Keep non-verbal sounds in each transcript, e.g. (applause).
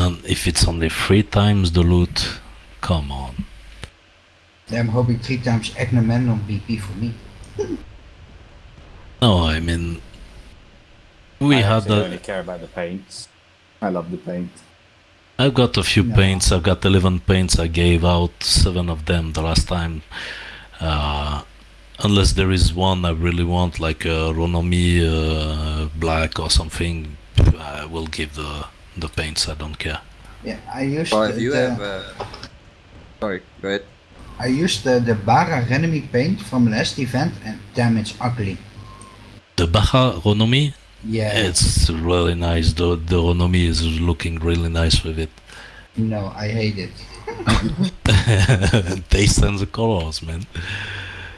And if it's only three times the loot, come on. I'm hoping three times Agamemnon on BP for me. No, I mean, we I had actually a, only care about the paints. I love the paint. I've got a few No. paints. I've got 11 paints. I gave out seven of them the last time. Uh, unless there is one I really want, like a Renommee uh, black or something, I will give the the paints. I don't care. Yeah, I used Well, the, if you the- have. Uh... Sorry, go ahead. I used the, the Bara enemy paint from last event and damn it's ugly. The Baja Renommee, Yeah, it's really nice. The the Renommee is looking really nice with it. no, I hate it. (laughs) Taste and the colors, man.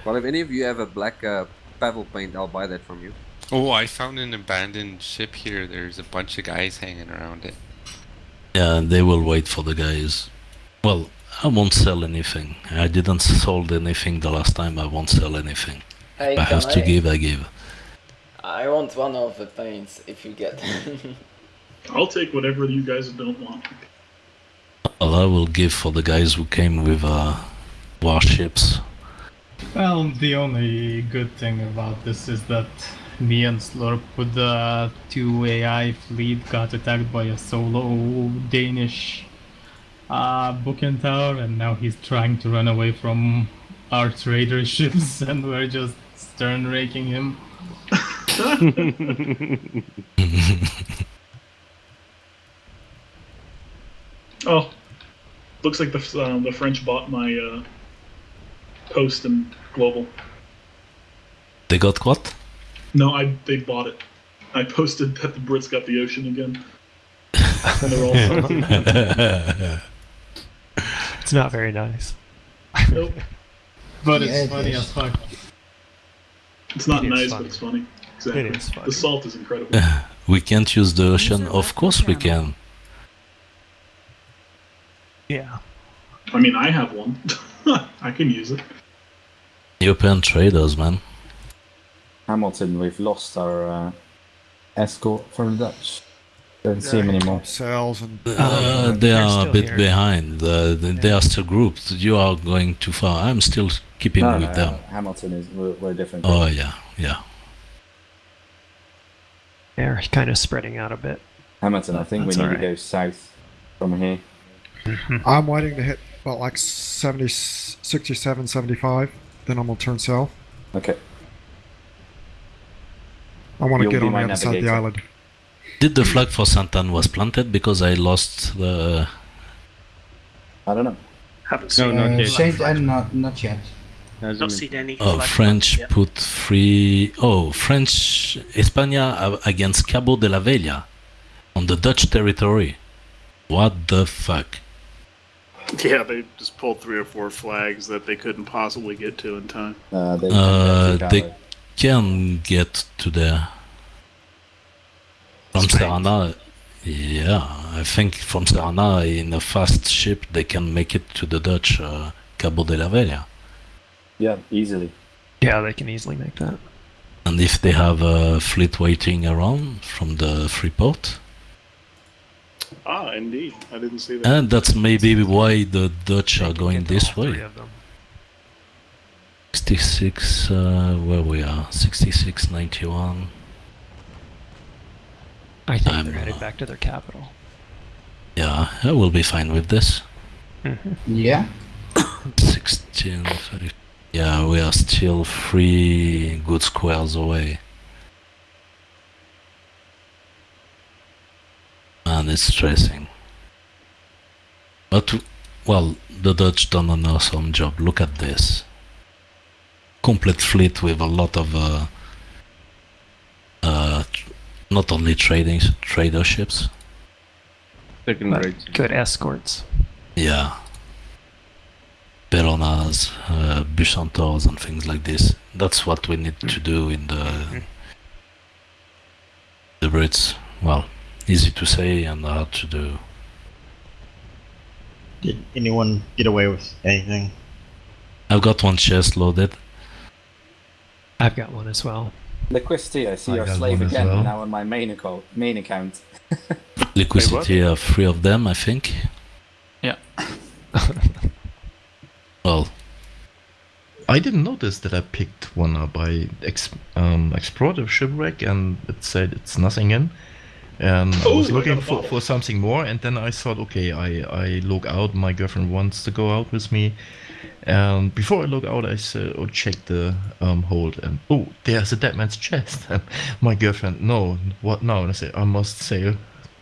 Well, if any of you have a black uh, Pavel paint, I'll buy that from you. Oh, I found an abandoned ship here. There's a bunch of guys hanging around it. Yeah, they will wait for the guys. Well, I won't sell anything. I didn't sold anything the last time. I won't sell anything. Hey, If I have can to give, I give. I want one of the paints if you get. (laughs) I'll take whatever you guys don't want. Well, I will give for the guys who came with uh, warships. Well, the only good thing about this is that me and Slurp with the two AI fleet got attacked by a solo Danish uh, Bucentaure, and now he's trying to run away from our trader (laughs) ships, and we're just stern raking him. (laughs) Oh, looks like the um, the French bought my uh, post in global. They got what? No, I they bought it. I posted that the Brits got the ocean again. and they're all salty. (laughs) It's not very nice. Nope, But Yeah, it's it funny is. as fuck. it's not It is nice, funny. but it's funny. Exactly. It is funny. The salt is incredible. (laughs) we can't use the ocean. Of course we can. Yeah. I mean, I have one. (laughs) I can use it. European traders, man. Hamilton, we've lost our uh, escort from the Dutch. Don't see him anymore. Cells and Uh, Um, they they're a bit here. behind. Uh, they, they are still grouped. You are going too far. I'm still keeping No, no, with no, them. Hamilton is we're, we're different. Oh yeah, yeah. They're kind of spreading out a bit. Hamilton, I think we need alright. to go south from here. (laughs) I'm waiting to hit about like 70, 67, 75. Then I'm gonna turn south. Okay. I want to get on the my other side of the island. Did the flag for Santan was planted because I lost the? I don't know. Haven't No, seen. not Uh, yet. Saint and not not yet. Hasn't Not been- seen any. Oh, French yet. put three oh French España uh, against Cabo de la Vela on the Dutch territory. What the fuck? Yeah, they just pulled three or four flags that they couldn't possibly get to in time. Uh, they, Uh, they, they can get to there from Spain. Serana. Yeah, I think from Serana in a fast ship they can make it to the Dutch uh, Cabo de la Vela. yeah, easily. Yeah, they can easily make that. And if they have a fleet waiting around from the Freeport, Ah, indeed. I didn't see that. and that's maybe why the Dutch They are going this all three way. Of them. 66, uh, where we are, 66, 91. I think I'm, they're headed uh, back to their capital. Yeah, I will be fine with this. Mhm. Yeah, 16, 30. Yeah, we are still three good squares away. And it's stressing. But, well, the Dutch done an awesome job. Look at this. Complete fleet with a lot of, uh, uh, not only trading trader ships. Second good escorts. Yeah. Peronas, uh, Bucentaures and things like this. That's what we need to do in the the Brits. Well, easy to say and hard to do. Did anyone get away with anything? I've got one chest loaded. I've got one as well. Liquidity, I see I your slave again well. now on my main account. Main account. (laughs) Liquid Wait, what? City have three of them, I think. Yeah. (laughs) Well, I didn't notice that I picked one up. I ex- um, explored the shipwreck and it said it's nothing in. And I was looking for, for something more, and then I thought, okay, I, I look out. My girlfriend wants to go out with me. And before I look out, I said, oh, check the um, hold. And oh, there's a dead man's chest. And (laughs) my girlfriend, no, what now? And I said, I must sail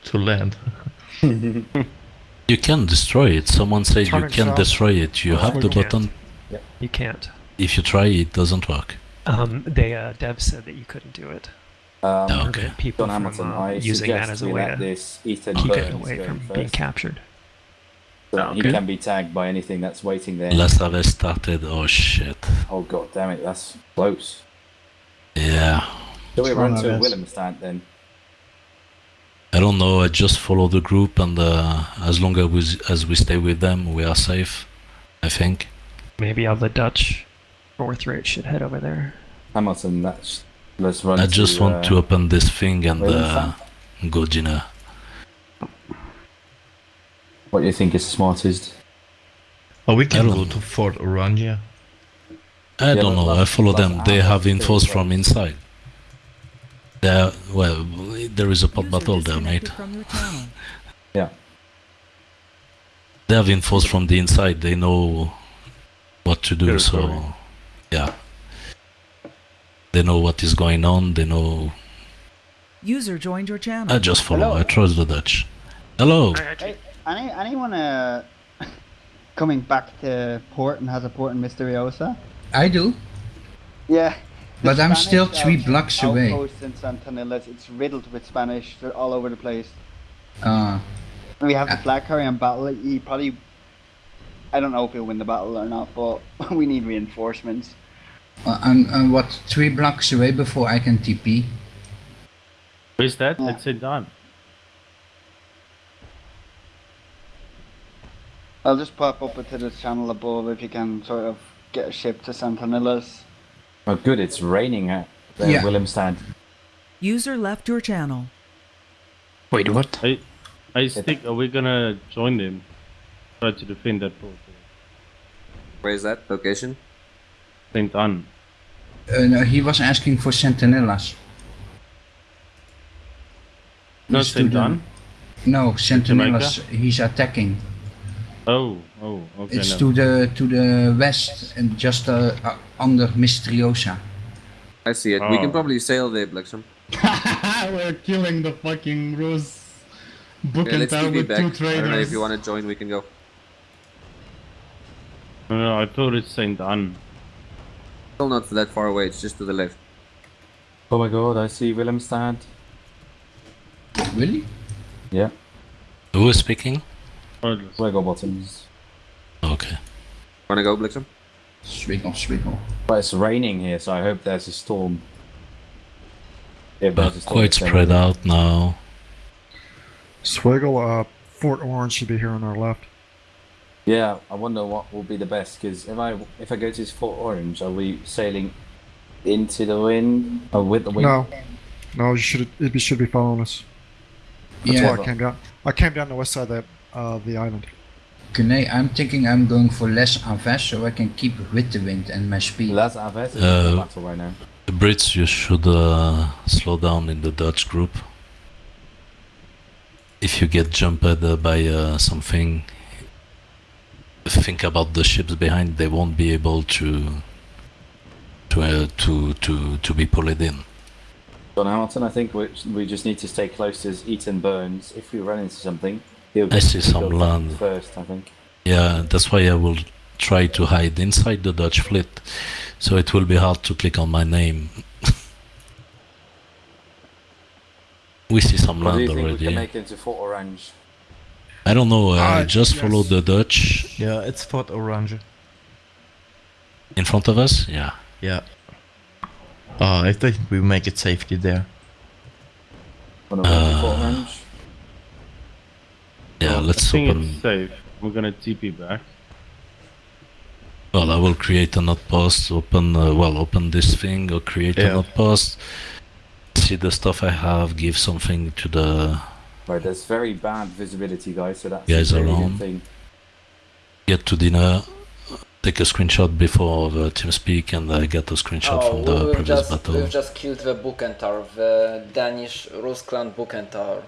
to land. (laughs) you can destroy it. Someone said you can south. destroy it. You That's have the you can't. button. You can't. If you try, it doesn't work. Um, they uh, Dev said that you couldn't do it. Um, No. Okay. that people John from Hamilton, uh, I using that as a way let to this Ethan keep it away go from first. being captured. So Oh, he can be tagged by anything that's waiting there. Last have I started. Oh shit. Oh god damn it, that's close. Yeah. Shall we run my to best. Willemstad then? I don't know. I just follow the group, and uh, as long as we, as we stay with them, we are safe. I think. Maybe all the Dutch fourth rate should head over there. Hamilton, that's let's run I just want uh, to open this thing and uh, Willemstad. go dinner. What do you think is smartest? Or we can go don't- to Fort Orangia. I Yeah, don't know. I follow them. They have it to infos from inside. There, well, there is a pot battle there, mate. disconnected from your channel. (laughs) Yeah. They have infos from the inside. They know what to do. Territory. So, yeah. They know what is going on. They know. User joined your channel. I just follow. Hello. I trust the Dutch. Hello. Hey, any anyone uh, (laughs) coming back to port and has a port in Misteriosa? I do. Yeah. the But I'm still three uh, blocks away. outpost in Santanillas, it's riddled with Spanish. They're all over the place. Uh, We have the Ah. flag carrier on battle. He probably. I don't know if he'll win the battle or not, but (laughs) we need reinforcements. uh, I'm, I'm what three blocks away before I can TP. Where's that? Yeah. It's St. John. I'll just pop up into this channel above if you can sort of get a ship to Santanillas. Oh good, it's raining at uh, Yeah. Willemstad. User left your channel. Wait, what? I, I think are we gonna join them? Try to defend that port. Where is that location? St. Anne. Uh, no, he was asking for Sentinellas. No, He's St. the- Anne? No, Sentinellas. He's attacking. Oh, oh, okay. It's no. to the to the west and just uh, uh, under Misteriosa. I see it. We can Oh. probably sail there, Blixum. (laughs) We're killing the fucking Rus book Yeah, and let's tower keep with back. two I don't know if you want to join, we can go. No, no, I thought it's St. Anne. Still not that far away, it's just to the left. Oh my god, I see Willemstad. Really? Yeah. Who is speaking? Swaggle bottoms. Okay. Wanna go, Blixum? Swiggle, swiggle. But it's raining here, so I hope there's a storm. If But there's quite spread raining. out now. Swiggle, uh, Fort Orange should be here on our left. Yeah, I wonder what will be the best because if I if I go to Fort Orange, are we sailing into the wind or with the wind? No, no, you should it be- should be following us. That's Yeah. why I came down. I came down the west side of the, uh, the island. Kune, I'm thinking I'm going for less Aves so I can keep with the wind and my speed. Less Aves is Uh, battle right now. The Brits, you should uh, slow down in the Dutch group. If you get jumped uh, by uh, something, think about the ships behind. They won't be able to to uh, to to to be pulled in. John Hamilton, I think we, we just need to stay close to Eaton Burns. If we run into something, he'll I see some land. first. I think. Yeah, that's why I will try to hide inside the Dutch fleet, so it will be hard to click on my name. (laughs) we see some What do you land think we already. can make into Fort Orange? I don't know. I Uh, just yes. follow the Dutch Yeah, it's Fort Orange. in front of us. Yeah. Yeah. Uh, I think we make it safely there. Wanna run to Fort Uh, Orange? Yeah, I let's think open. it's safe. We're gonna TP back. Well, I will create an outpost. Open. Uh, well, open this thing or create an Yeah. outpost. See the stuff I have. Give something to the Right, there's very bad visibility, guys. So that's Guys a really good thing. Get to dinner, take a screenshot before the team speak, and uh, get a screenshot Oh, from we- the we've previous just, battle. we've just killed the Bucentaure, the Danish Ruskland Bucentaure.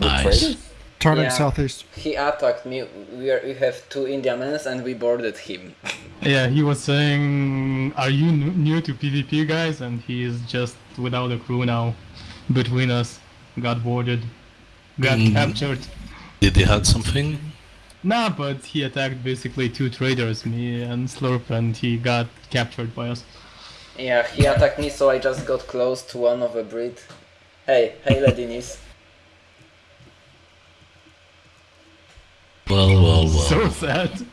Nice. Turning Yeah. southeast. He attacked me. We, are, we have two Indians and we boarded him. Yeah, he was saying, "Are you new to PvP, guys?" And he is just without a crew now. Between us, got boarded, got Mm. captured. Did he had something? Nah, but he attacked basically two traders, me and Slurp, and he got captured by us. Yeah, he attacked me, so I just got close to one of the breed. Hey, hey, Ladinis. Well, well, well. So sad.